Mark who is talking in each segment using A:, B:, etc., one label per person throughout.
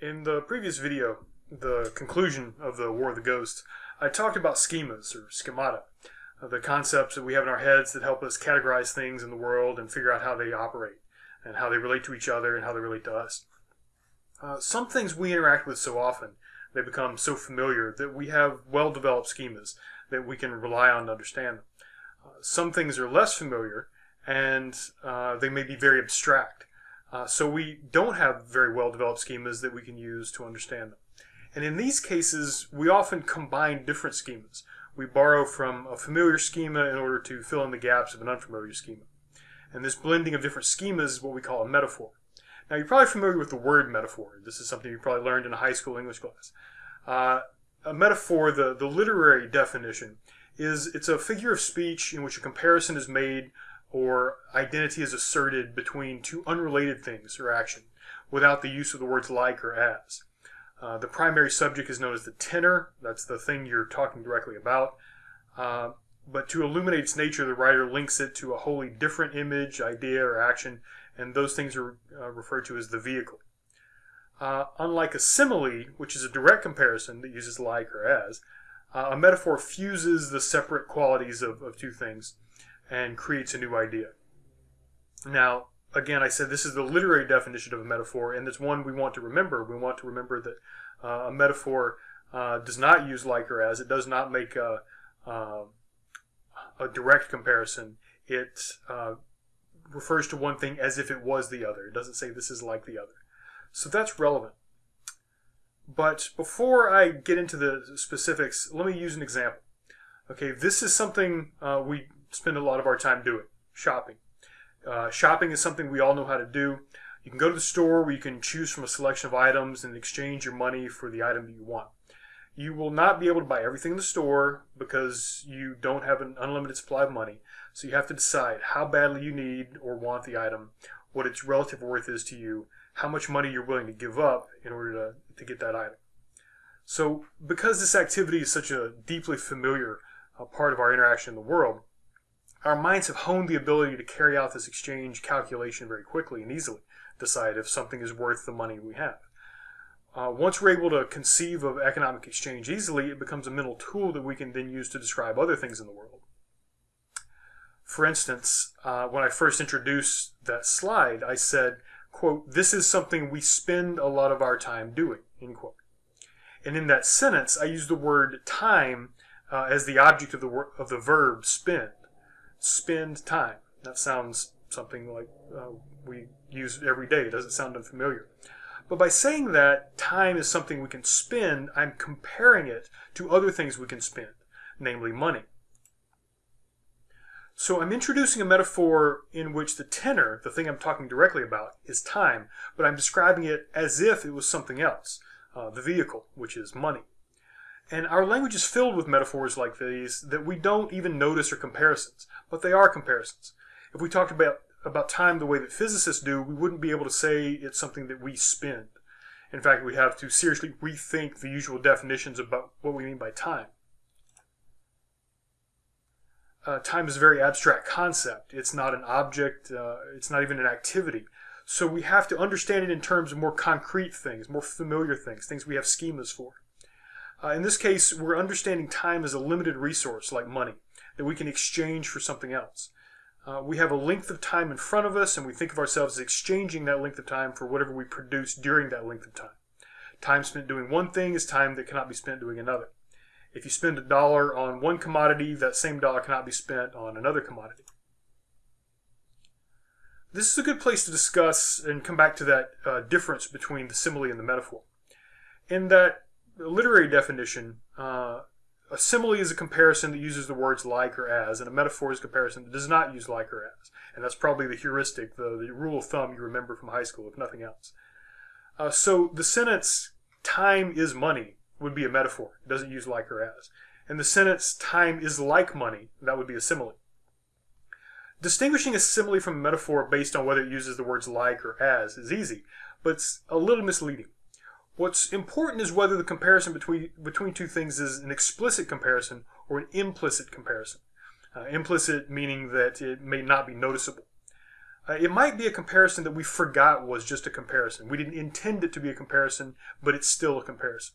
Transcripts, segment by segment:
A: In the previous video, the conclusion of the War of the Ghosts, I talked about schemas or schemata, uh, the concepts that we have in our heads that help us categorize things in the world and figure out how they operate and how they relate to each other and how they relate to us. Uh, some things we interact with so often, they become so familiar that we have well developed schemas that we can rely on to understand them. Uh, some things are less familiar and uh, they may be very abstract. Uh, so we don't have very well developed schemas that we can use to understand them. And in these cases, we often combine different schemas. We borrow from a familiar schema in order to fill in the gaps of an unfamiliar schema. And this blending of different schemas is what we call a metaphor. Now, you're probably familiar with the word metaphor. This is something you probably learned in a high school English class. Uh, a metaphor, the, the literary definition, is it's a figure of speech in which a comparison is made or identity is asserted between two unrelated things or action without the use of the words like or as. Uh, the primary subject is known as the tenor. That's the thing you're talking directly about. Uh, but to illuminate its nature, the writer links it to a wholly different image, idea, or action, and those things are uh, referred to as the vehicle. Uh, unlike a simile, which is a direct comparison that uses like or as, uh, a metaphor fuses the separate qualities of, of two things and creates a new idea. Now, again, I said this is the literary definition of a metaphor, and it's one we want to remember. We want to remember that uh, a metaphor uh, does not use like or as. It does not make a, uh, a direct comparison. It uh, refers to one thing as if it was the other. It doesn't say this is like the other. So that's relevant. But before I get into the specifics, let me use an example. Okay, this is something uh, we spend a lot of our time doing shopping. Uh, shopping is something we all know how to do. You can go to the store where you can choose from a selection of items and exchange your money for the item that you want. You will not be able to buy everything in the store because you don't have an unlimited supply of money. So you have to decide how badly you need or want the item, what its relative worth is to you, how much money you're willing to give up in order to, to get that item. So because this activity is such a deeply familiar uh, part of our interaction in the world, our minds have honed the ability to carry out this exchange calculation very quickly and easily, decide if something is worth the money we have. Uh, once we're able to conceive of economic exchange easily, it becomes a mental tool that we can then use to describe other things in the world. For instance, uh, when I first introduced that slide, I said, quote, this is something we spend a lot of our time doing, end quote. And in that sentence, I used the word time uh, as the object of the, of the verb spend spend time. That sounds something like uh, we use every day. It doesn't sound unfamiliar. But by saying that time is something we can spend, I'm comparing it to other things we can spend, namely money. So I'm introducing a metaphor in which the tenor, the thing I'm talking directly about, is time, but I'm describing it as if it was something else, uh, the vehicle, which is money. And our language is filled with metaphors like these that we don't even notice are comparisons, but they are comparisons. If we talked about, about time the way that physicists do, we wouldn't be able to say it's something that we spend. In fact, we'd have to seriously rethink the usual definitions about what we mean by time. Uh, time is a very abstract concept. It's not an object, uh, it's not even an activity. So we have to understand it in terms of more concrete things, more familiar things, things we have schemas for. Uh, in this case, we're understanding time as a limited resource like money that we can exchange for something else. Uh, we have a length of time in front of us, and we think of ourselves as exchanging that length of time for whatever we produce during that length of time. Time spent doing one thing is time that cannot be spent doing another. If you spend a dollar on one commodity, that same dollar cannot be spent on another commodity. This is a good place to discuss and come back to that uh, difference between the simile and the metaphor. In that literary definition, uh, a simile is a comparison that uses the words like or as, and a metaphor is a comparison that does not use like or as. And that's probably the heuristic, the, the rule of thumb you remember from high school, if nothing else. Uh, so the sentence, time is money, would be a metaphor. It doesn't use like or as. And the sentence, time is like money, that would be a simile. Distinguishing a simile from a metaphor based on whether it uses the words like or as is easy, but it's a little misleading. What's important is whether the comparison between, between two things is an explicit comparison or an implicit comparison. Uh, implicit meaning that it may not be noticeable. Uh, it might be a comparison that we forgot was just a comparison. We didn't intend it to be a comparison, but it's still a comparison.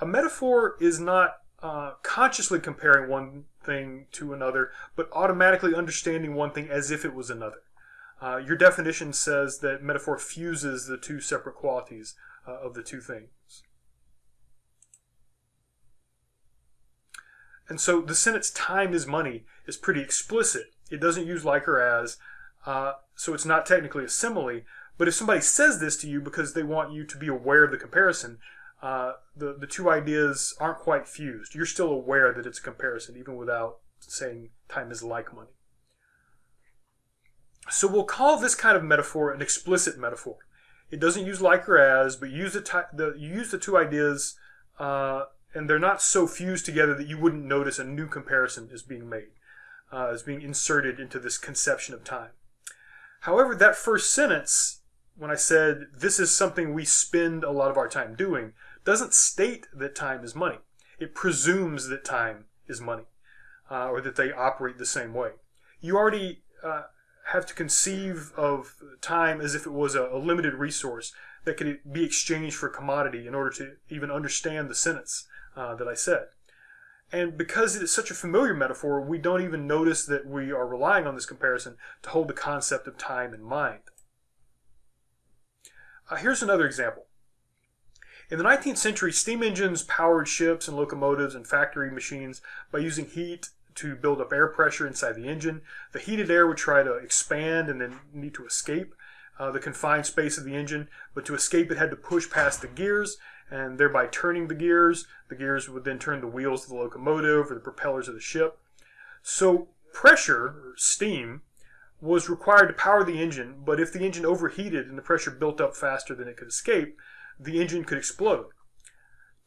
A: A metaphor is not uh, consciously comparing one thing to another, but automatically understanding one thing as if it was another. Uh, your definition says that metaphor fuses the two separate qualities uh, of the two things. And so the sentence time is money is pretty explicit. It doesn't use like or as, uh, so it's not technically a simile. But if somebody says this to you because they want you to be aware of the comparison, uh, the, the two ideas aren't quite fused. You're still aware that it's a comparison, even without saying time is like money. So we'll call this kind of metaphor an explicit metaphor. It doesn't use like or as, but use the, the you use the two ideas, uh, and they're not so fused together that you wouldn't notice a new comparison is being made, uh, is being inserted into this conception of time. However, that first sentence, when I said this is something we spend a lot of our time doing, doesn't state that time is money. It presumes that time is money, uh, or that they operate the same way. You already uh, have to conceive of time as if it was a, a, limited resource that could be exchanged for commodity in order to even understand the sentence uh, that I said. And because it is such a familiar metaphor, we don't even notice that we are relying on this comparison to hold the concept of time in mind. Uh, here's another example. In the 19th century, steam engines powered ships and locomotives and factory machines by using heat to build up air pressure inside the engine. The heated air would try to expand and then need to escape uh, the confined space of the engine, but to escape it had to push past the gears and thereby turning the gears. The gears would then turn the wheels of the locomotive or the propellers of the ship. So pressure, or steam, was required to power the engine, but if the engine overheated and the pressure built up faster than it could escape, the engine could explode.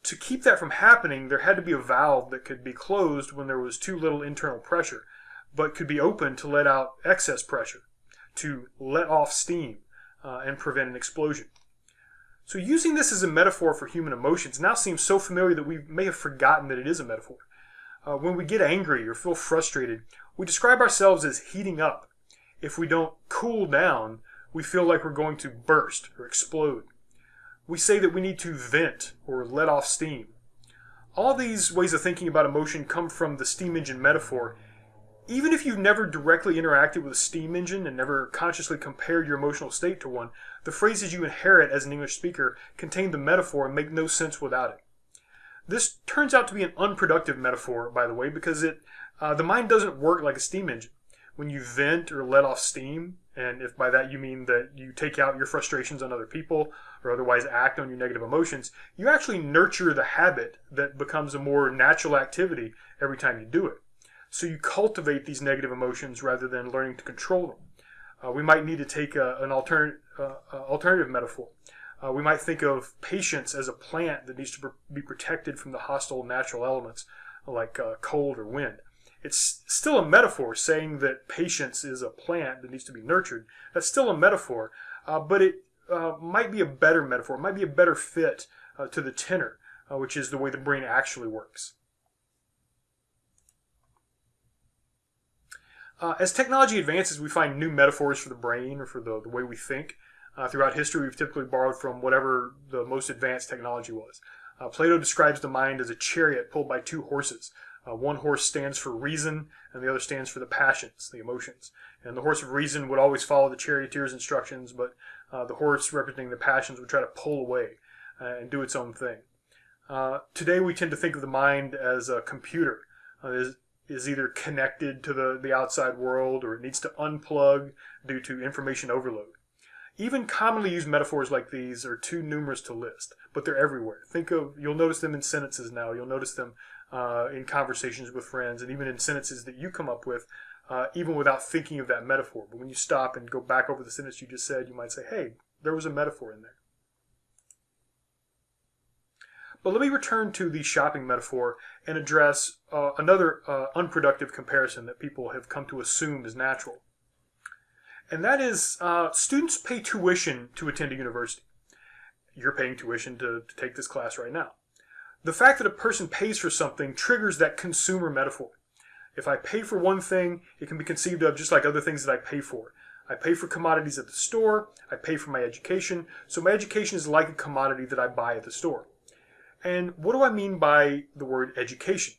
A: To keep that from happening, there had to be a valve that could be closed when there was too little internal pressure, but could be opened to let out excess pressure, to let off steam uh, and prevent an explosion. So using this as a metaphor for human emotions now seems so familiar that we may have forgotten that it is a metaphor. Uh, when we get angry or feel frustrated, we describe ourselves as heating up. If we don't cool down, we feel like we're going to burst or explode. We say that we need to vent or let off steam. All these ways of thinking about emotion come from the steam engine metaphor. Even if you've never directly interacted with a steam engine and never consciously compared your emotional state to one, the phrases you inherit as an English speaker contain the metaphor and make no sense without it. This turns out to be an unproductive metaphor, by the way, because it uh, the mind doesn't work like a steam engine. When you vent or let off steam, and if by that you mean that you take out your frustrations on other people or otherwise act on your negative emotions, you actually nurture the habit that becomes a more natural activity every time you do it. So you cultivate these negative emotions rather than learning to control them. Uh, we might need to take a, an uh, uh, alternative metaphor. Uh, we might think of patience as a plant that needs to be protected from the hostile natural elements like uh, cold or wind. It's still a metaphor saying that patience is a plant that needs to be nurtured. That's still a metaphor, uh, but it uh, might be a better metaphor. It might be a better fit uh, to the tenor, uh, which is the way the brain actually works. Uh, as technology advances, we find new metaphors for the brain or for the, the way we think. Uh, throughout history, we've typically borrowed from whatever the most advanced technology was. Plato describes the mind as a chariot pulled by two horses. Uh, one horse stands for reason, and the other stands for the passions, the emotions. And the horse of reason would always follow the charioteer's instructions, but uh, the horse representing the passions would try to pull away uh, and do its own thing. Uh, today, we tend to think of the mind as a computer. Uh, is, is either connected to the, the outside world or it needs to unplug due to information overload. Even commonly used metaphors like these are too numerous to list, but they're everywhere. Think of, you'll notice them in sentences now. You'll notice them uh, in conversations with friends, and even in sentences that you come up with, uh, even without thinking of that metaphor. But when you stop and go back over the sentence you just said, you might say, hey, there was a metaphor in there. But let me return to the shopping metaphor and address uh, another uh, unproductive comparison that people have come to assume is natural. And that is uh, students pay tuition to attend a university. You're paying tuition to, to take this class right now. The fact that a person pays for something triggers that consumer metaphor. If I pay for one thing, it can be conceived of just like other things that I pay for. I pay for commodities at the store, I pay for my education, so my education is like a commodity that I buy at the store. And what do I mean by the word education?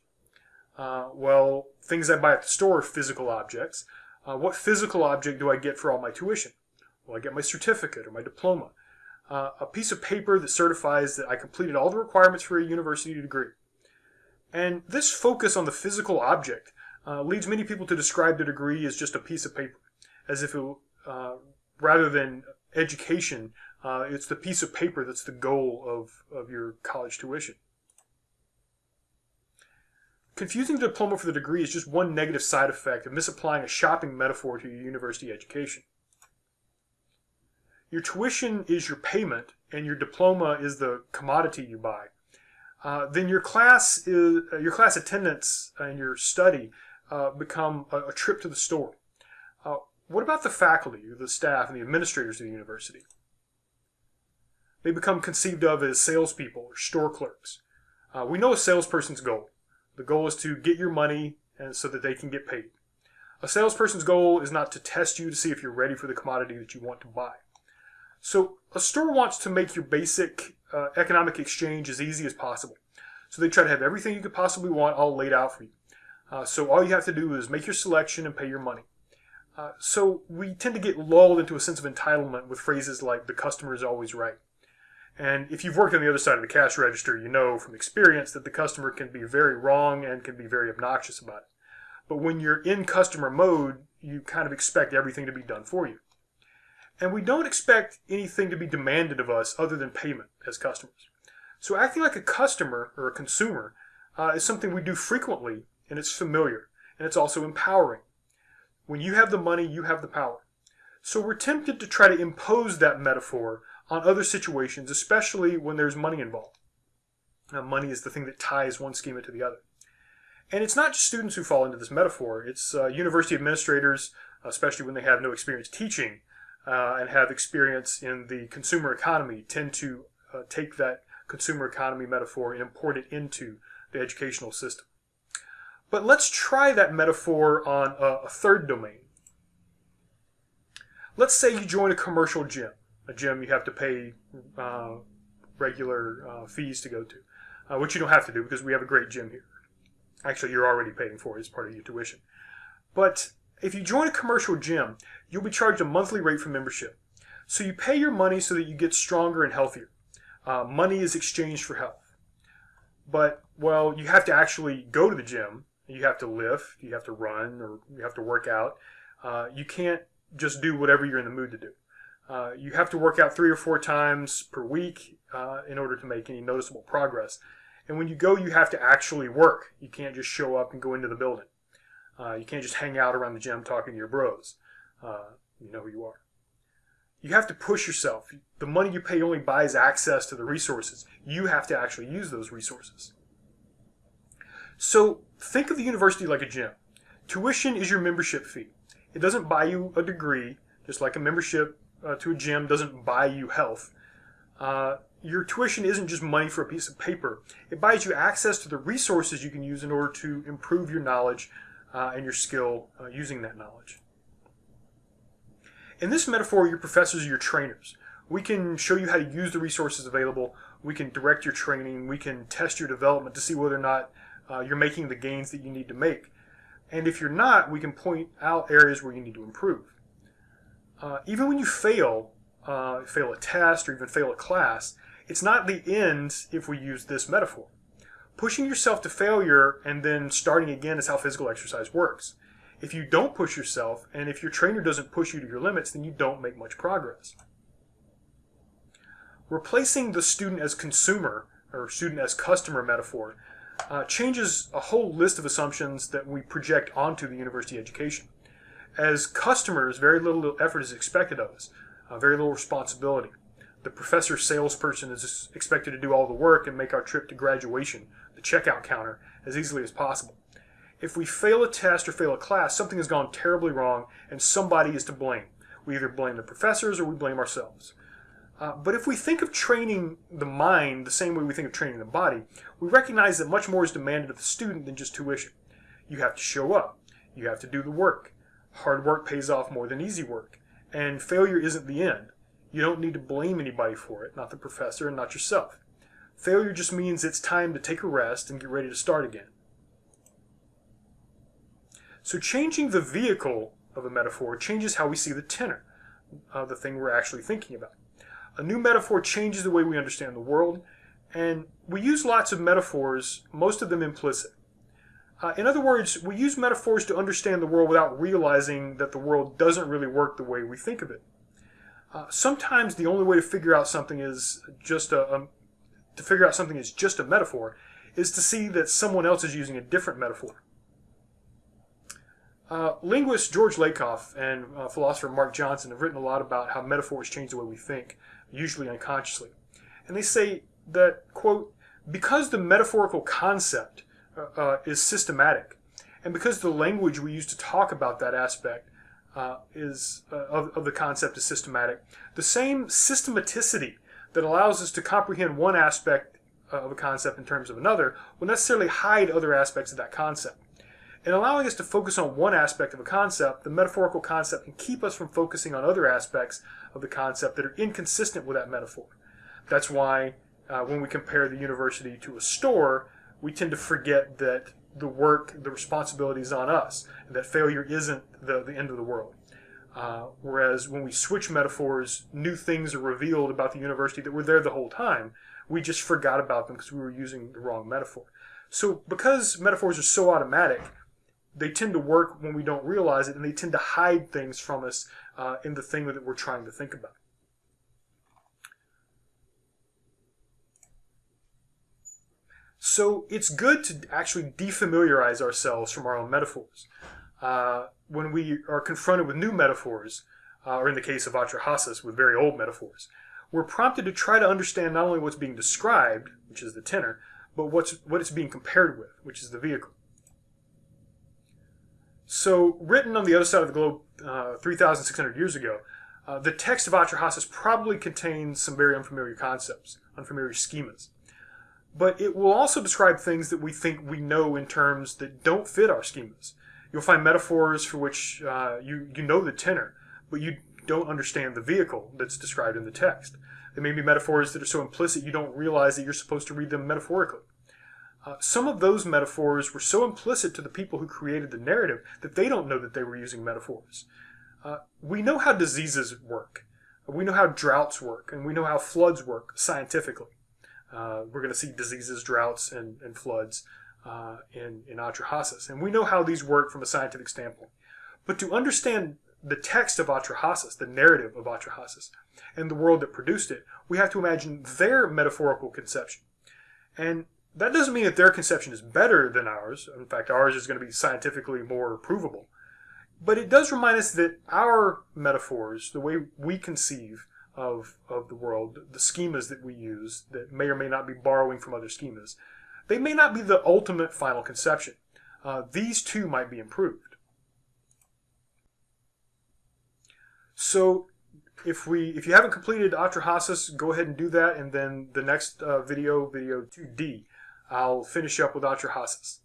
A: Uh, well, things I buy at the store are physical objects. Uh, what physical object do I get for all my tuition? Well, I get my certificate or my diploma, uh, a piece of paper that certifies that I completed all the requirements for a university degree. And this focus on the physical object uh, leads many people to describe the degree as just a piece of paper, as if it, uh, rather than education, uh, it's the piece of paper that's the goal of, of your college tuition. Confusing the diploma for the degree is just one negative side effect of misapplying a shopping metaphor to your university education. Your tuition is your payment, and your diploma is the commodity you buy. Uh, then your class is uh, your class attendance and your study uh, become a, a, trip to the store. Uh, what about the faculty, the staff, and the administrators of the university? They become conceived of as salespeople or store clerks. Uh, we know a salesperson's goal. The goal is to get your money and so that they can get paid. A salesperson's goal is not to test you to see if you're ready for the commodity that you want to buy. So a store wants to make your basic uh, economic exchange as easy as possible. So they try to have everything you could possibly want all laid out for you. Uh, so all you have to do is make your selection and pay your money. Uh, so we tend to get lulled into a sense of entitlement with phrases like the customer is always right. And if you've worked on the other side of the cash register, you know from experience that the customer can be very wrong and can be very obnoxious about it. But when you're in customer mode, you kind of expect everything to be done for you. And we don't expect anything to be demanded of us other than payment as customers. So acting like a customer or a consumer uh, is something we do frequently, and it's familiar, and it's also empowering. When you have the money, you have the power. So we're tempted to try to impose that metaphor on other situations, especially when there's money involved. Now, money is the thing that ties one schema to the other. And it's not just students who fall into this metaphor. It's uh, university administrators, especially when they have no experience teaching uh, and have experience in the consumer economy, tend to uh, take that consumer economy metaphor and import it into the educational system. But let's try that metaphor on a, a third domain. Let's say you join a commercial gym a gym you have to pay uh, regular uh, fees to go to, uh, which you don't have to do because we have a great gym here. Actually, you're already paying for it as part of your tuition. But if you join a commercial gym, you'll be charged a monthly rate for membership. So you pay your money so that you get stronger and healthier. Uh, money is exchanged for health. But, well, you have to actually go to the gym. You have to lift, you have to run, or you have to work out. Uh, you can't just do whatever you're in the mood to do. Uh, you have to work out three or four times per week uh, in order to make any noticeable progress. And when you go, you have to actually work. You can't just show up and go into the building. Uh, you can't just hang out around the gym talking to your bros. Uh, you know who you are. You have to push yourself. The money you pay only buys access to the resources. You have to actually use those resources. So think of the university like a gym. Tuition is your membership fee. It doesn't buy you a degree, just like a membership uh, to a gym doesn't buy you health. Uh, your tuition isn't just money for a piece of paper. It buys you access to the resources you can use in order to improve your knowledge uh, and your skill uh, using that knowledge. In this metaphor, your professors are your trainers. We can show you how to use the resources available. We can direct your training. We can test your development to see whether or not uh, you're making the gains that you need to make. And if you're not, we can point out areas where you need to improve uh, even when you fail, uh, fail a test or even fail a class, it's not the end if we use this metaphor. Pushing yourself to failure and then starting again is how physical exercise works. If you don't push yourself and if your trainer doesn't push you to your limits, then you don't make much progress. Replacing the student as consumer or student as customer metaphor uh, changes a whole list of assumptions that we project onto the university education as customers, very little effort is expected of us, uh, very little responsibility. The professor salesperson is expected to do all the work and make our trip to graduation, the checkout counter, as easily as possible. If we fail a test or fail a class, something has gone terribly wrong and somebody is to blame. We either blame the professors or we blame ourselves. Uh, but if we think of training the mind the same way we think of training the body, we recognize that much more is demanded of the student than just tuition. You have to show up. You have to do the work. Hard work pays off more than easy work. and failure isn't the end. You don't need to blame anybody for it, not the professor and not yourself. Failure just means it's time to take a rest and get ready to start again. So changing the vehicle of a metaphor changes how we see the tenor, uh, the thing we're actually thinking about. A new metaphor changes the way we understand the world, and we use lots of metaphors, most of them implicit. Uh, in other words, we use metaphors to understand the world without realizing that the world doesn't really work the way we think of it. Uh, sometimes the only way to figure out something is just a, a, to figure out something is just a metaphor is to see that someone else is using a different metaphor. Uh, linguist George Lakoff and uh, philosopher Mark Johnson have written a lot about how metaphors change the way we think, usually unconsciously. And they say that, quote, because the metaphorical concept uh, uh is systematic, and because the language we use to talk about that aspect uh, is of, of the concept is systematic, the same systematicity that allows us to comprehend one aspect of a concept in terms of another will necessarily hide other aspects of that concept. In allowing us to focus on one aspect of a concept, the metaphorical concept can keep us from focusing on other aspects of the concept that are inconsistent with that metaphor. That's why uh, when we compare the university to a store, we tend to forget that the work, the responsibility is on us, and that failure isn't the, the end of the world. Uh, whereas when we switch metaphors, new things are revealed about the university that were there the whole time. We just forgot about them because we were using the wrong metaphor. So because metaphors are so automatic, they tend to work when we don't realize it, and they tend to hide things from us uh, in the thing that we're trying to think about. So it's good to actually defamiliarize ourselves from our own metaphors. Uh, when we are confronted with new metaphors, uh, or in the case of Atrahasis, with very old metaphors, we're prompted to try to understand not only what's being described, which is the tenor, but what's what it's being compared with, which is the vehicle. So, written on the other side of the globe uh, 3,600 years ago, uh, the text of Atrahasis probably contains some very unfamiliar concepts, unfamiliar schemas. But it will also describe things that we think we know in terms that don't fit our schemas. You'll find metaphors for which uh, you, you know the tenor, but you don't understand the vehicle that's described in the text. There may be metaphors that are so implicit you don't realize that you're supposed to read them metaphorically. Uh, some of those metaphors were so implicit to the people who created the narrative that they don't know that they were using metaphors. Uh, we know how diseases work. We know how droughts work, and we know how floods work scientifically. Uh, we're going to see diseases, droughts, and, and floods uh, in, in Atrahasis. And we know how these work from a scientific standpoint. But to understand the text of Atrahasis, the narrative of Atrahasis, and the world that produced it, we have to imagine their metaphorical conception. And that doesn't mean that their conception is better than ours. In fact, ours is going to be scientifically more provable. But it does remind us that our metaphors, the way we conceive of, of the world, the schemas that we use, that may or may not be borrowing from other schemas, they may not be the ultimate final conception. Uh, these too might be improved. So if we if you haven't completed Atrahasis, go ahead and do that, and then the next uh, video, video 2D, I'll finish up with Atrahasis.